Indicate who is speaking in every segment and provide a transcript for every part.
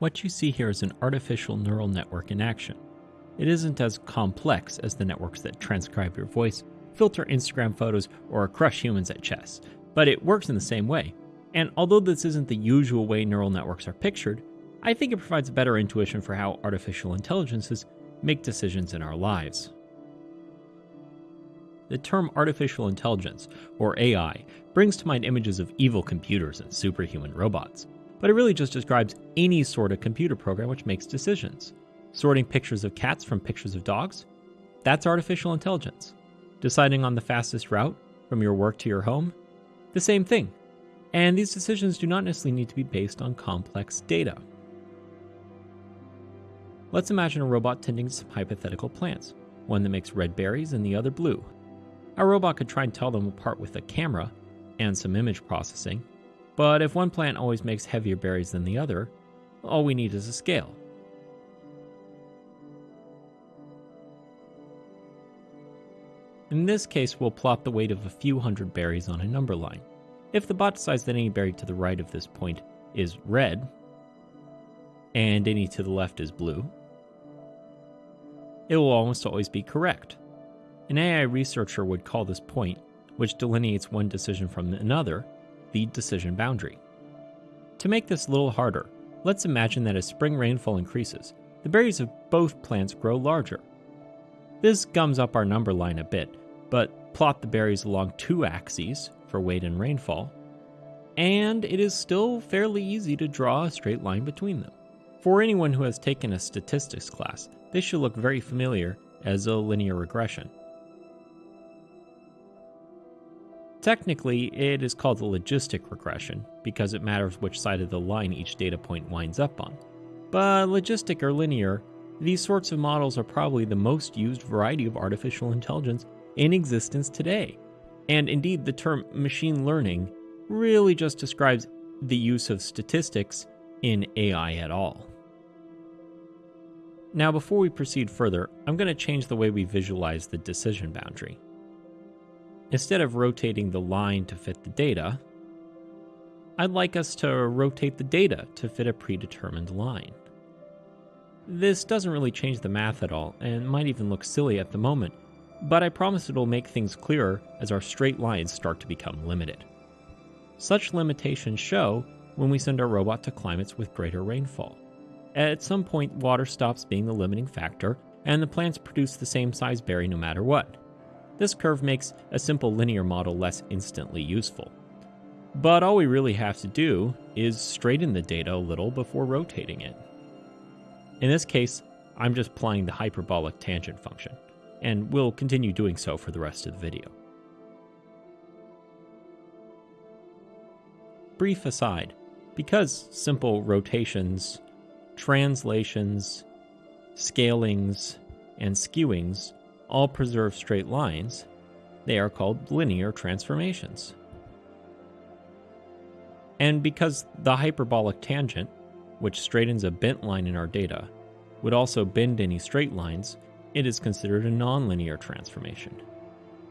Speaker 1: What you see here is an artificial neural network in action. It isn't as complex as the networks that transcribe your voice, filter Instagram photos, or crush humans at chess, but it works in the same way. And although this isn't the usual way neural networks are pictured, I think it provides a better intuition for how artificial intelligences make decisions in our lives. The term artificial intelligence, or AI, brings to mind images of evil computers and superhuman robots but it really just describes any sort of computer program which makes decisions. Sorting pictures of cats from pictures of dogs? That's artificial intelligence. Deciding on the fastest route from your work to your home? The same thing. And these decisions do not necessarily need to be based on complex data. Let's imagine a robot tending to some hypothetical plants, one that makes red berries and the other blue. Our robot could try and tell them apart with a camera and some image processing, but if one plant always makes heavier berries than the other, all we need is a scale. In this case, we'll plot the weight of a few hundred berries on a number line. If the bot decides that any berry to the right of this point is red, and any to the left is blue, it will almost always be correct. An AI researcher would call this point, which delineates one decision from another, the decision boundary. To make this a little harder, let's imagine that as spring rainfall increases, the berries of both plants grow larger. This gums up our number line a bit, but plot the berries along two axes for weight and rainfall, and it is still fairly easy to draw a straight line between them. For anyone who has taken a statistics class, this should look very familiar as a linear regression. Technically, it is called a logistic regression because it matters which side of the line each data point winds up on. But logistic or linear, these sorts of models are probably the most used variety of artificial intelligence in existence today. And indeed, the term machine learning really just describes the use of statistics in AI at all. Now, before we proceed further, I'm going to change the way we visualize the decision boundary. Instead of rotating the line to fit the data, I'd like us to rotate the data to fit a predetermined line. This doesn't really change the math at all, and might even look silly at the moment, but I promise it'll make things clearer as our straight lines start to become limited. Such limitations show when we send our robot to climates with greater rainfall. At some point, water stops being the limiting factor, and the plants produce the same size berry no matter what. This curve makes a simple linear model less instantly useful. But all we really have to do is straighten the data a little before rotating it. In this case, I'm just applying the hyperbolic tangent function, and we'll continue doing so for the rest of the video. Brief aside, because simple rotations, translations, scalings, and skewings all preserve straight lines, they are called linear transformations. And because the hyperbolic tangent, which straightens a bent line in our data, would also bend any straight lines, it is considered a nonlinear transformation.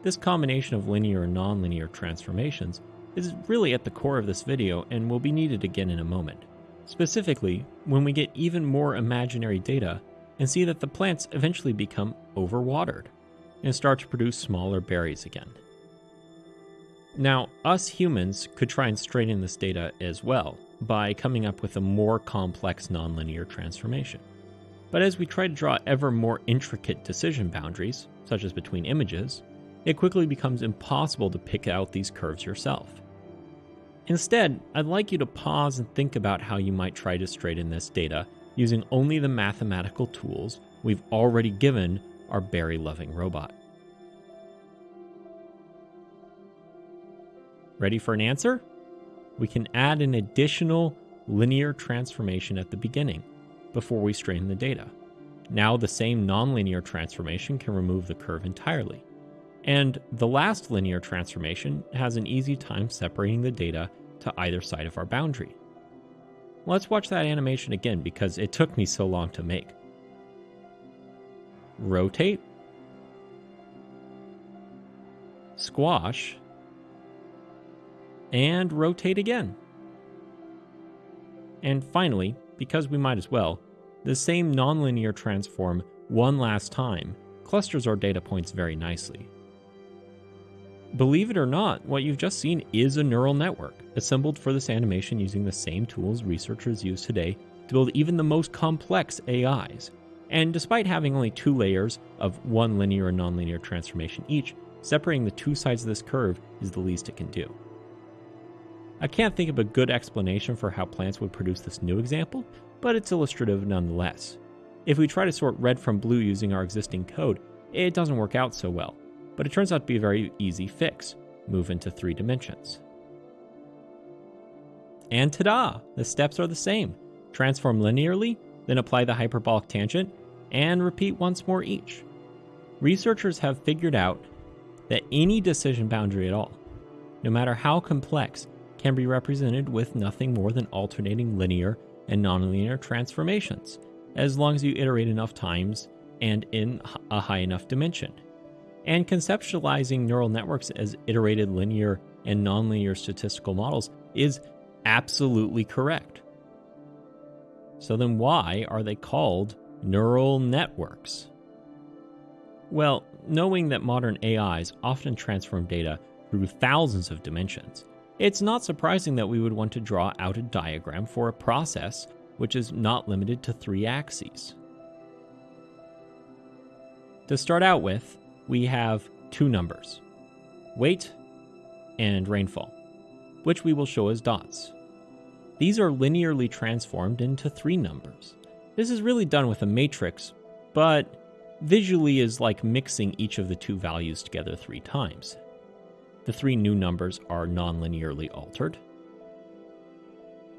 Speaker 1: This combination of linear and nonlinear transformations is really at the core of this video and will be needed again in a moment. Specifically, when we get even more imaginary data and see that the plants eventually become overwatered and start to produce smaller berries again. Now, us humans could try and straighten this data as well by coming up with a more complex nonlinear transformation. But as we try to draw ever more intricate decision boundaries, such as between images, it quickly becomes impossible to pick out these curves yourself. Instead, I'd like you to pause and think about how you might try to straighten this data using only the mathematical tools we've already given our berry loving robot. Ready for an answer? We can add an additional linear transformation at the beginning before we strain the data. Now the same nonlinear transformation can remove the curve entirely. And the last linear transformation has an easy time separating the data to either side of our boundary. Let's watch that animation again because it took me so long to make. Rotate. Squash. And rotate again. And finally, because we might as well, the same nonlinear transform one last time clusters our data points very nicely. Believe it or not, what you've just seen is a neural network, assembled for this animation using the same tools researchers use today to build even the most complex AIs. And despite having only two layers of one linear and nonlinear transformation each, separating the two sides of this curve is the least it can do. I can't think of a good explanation for how plants would produce this new example, but it's illustrative nonetheless. If we try to sort red from blue using our existing code, it doesn't work out so well, but it turns out to be a very easy fix. Move into three dimensions. And ta-da! The steps are the same. Transform linearly, then apply the hyperbolic tangent, and repeat once more each. Researchers have figured out that any decision boundary at all, no matter how complex, can be represented with nothing more than alternating linear and nonlinear transformations, as long as you iterate enough times and in a high enough dimension. And conceptualizing neural networks as iterated linear and nonlinear statistical models is absolutely correct. So then, why are they called neural networks? Well, knowing that modern AIs often transform data through thousands of dimensions, it's not surprising that we would want to draw out a diagram for a process which is not limited to three axes. To start out with, we have two numbers weight and rainfall, which we will show as dots. These are linearly transformed into three numbers. This is really done with a matrix, but visually is like mixing each of the two values together three times. The three new numbers are non-linearly altered.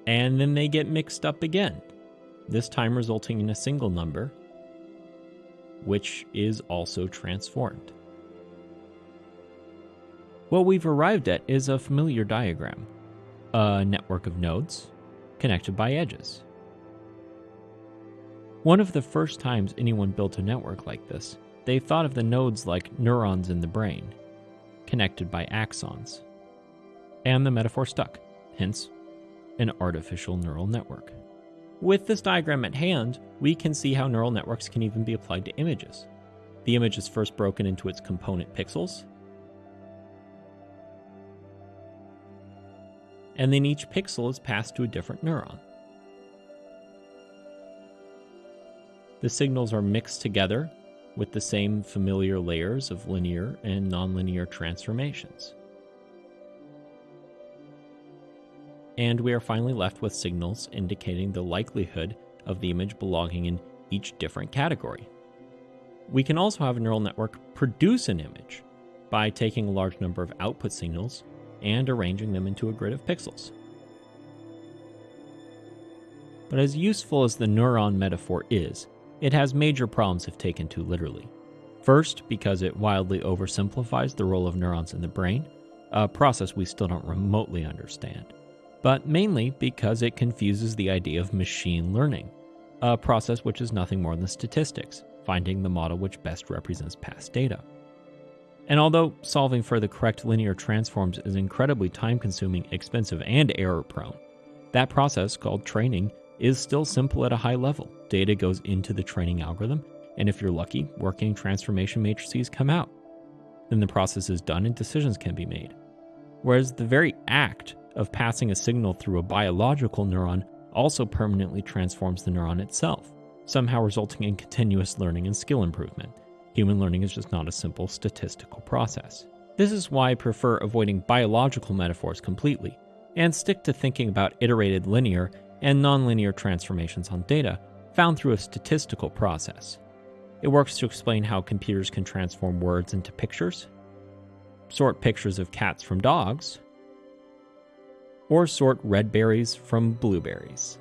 Speaker 1: And then they get mixed up again, this time resulting in a single number, which is also transformed. What we've arrived at is a familiar diagram, a network of nodes connected by edges. One of the first times anyone built a network like this, they thought of the nodes like neurons in the brain, connected by axons. And the metaphor stuck, hence, an artificial neural network. With this diagram at hand, we can see how neural networks can even be applied to images. The image is first broken into its component pixels, and then each pixel is passed to a different neuron. The signals are mixed together with the same familiar layers of linear and nonlinear transformations. And we are finally left with signals indicating the likelihood of the image belonging in each different category. We can also have a neural network produce an image by taking a large number of output signals and arranging them into a grid of pixels. But as useful as the neuron metaphor is, it has major problems if taken too literally. First, because it wildly oversimplifies the role of neurons in the brain, a process we still don't remotely understand. But mainly because it confuses the idea of machine learning, a process which is nothing more than statistics, finding the model which best represents past data. And although solving for the correct linear transforms is incredibly time consuming, expensive, and error prone, that process, called training, is still simple at a high level. Data goes into the training algorithm, and if you're lucky, working transformation matrices come out. Then the process is done and decisions can be made. Whereas the very act of passing a signal through a biological neuron also permanently transforms the neuron itself, somehow resulting in continuous learning and skill improvement. Human learning is just not a simple statistical process. This is why I prefer avoiding biological metaphors completely and stick to thinking about iterated linear and nonlinear transformations on data found through a statistical process. It works to explain how computers can transform words into pictures, sort pictures of cats from dogs, or sort red berries from blueberries.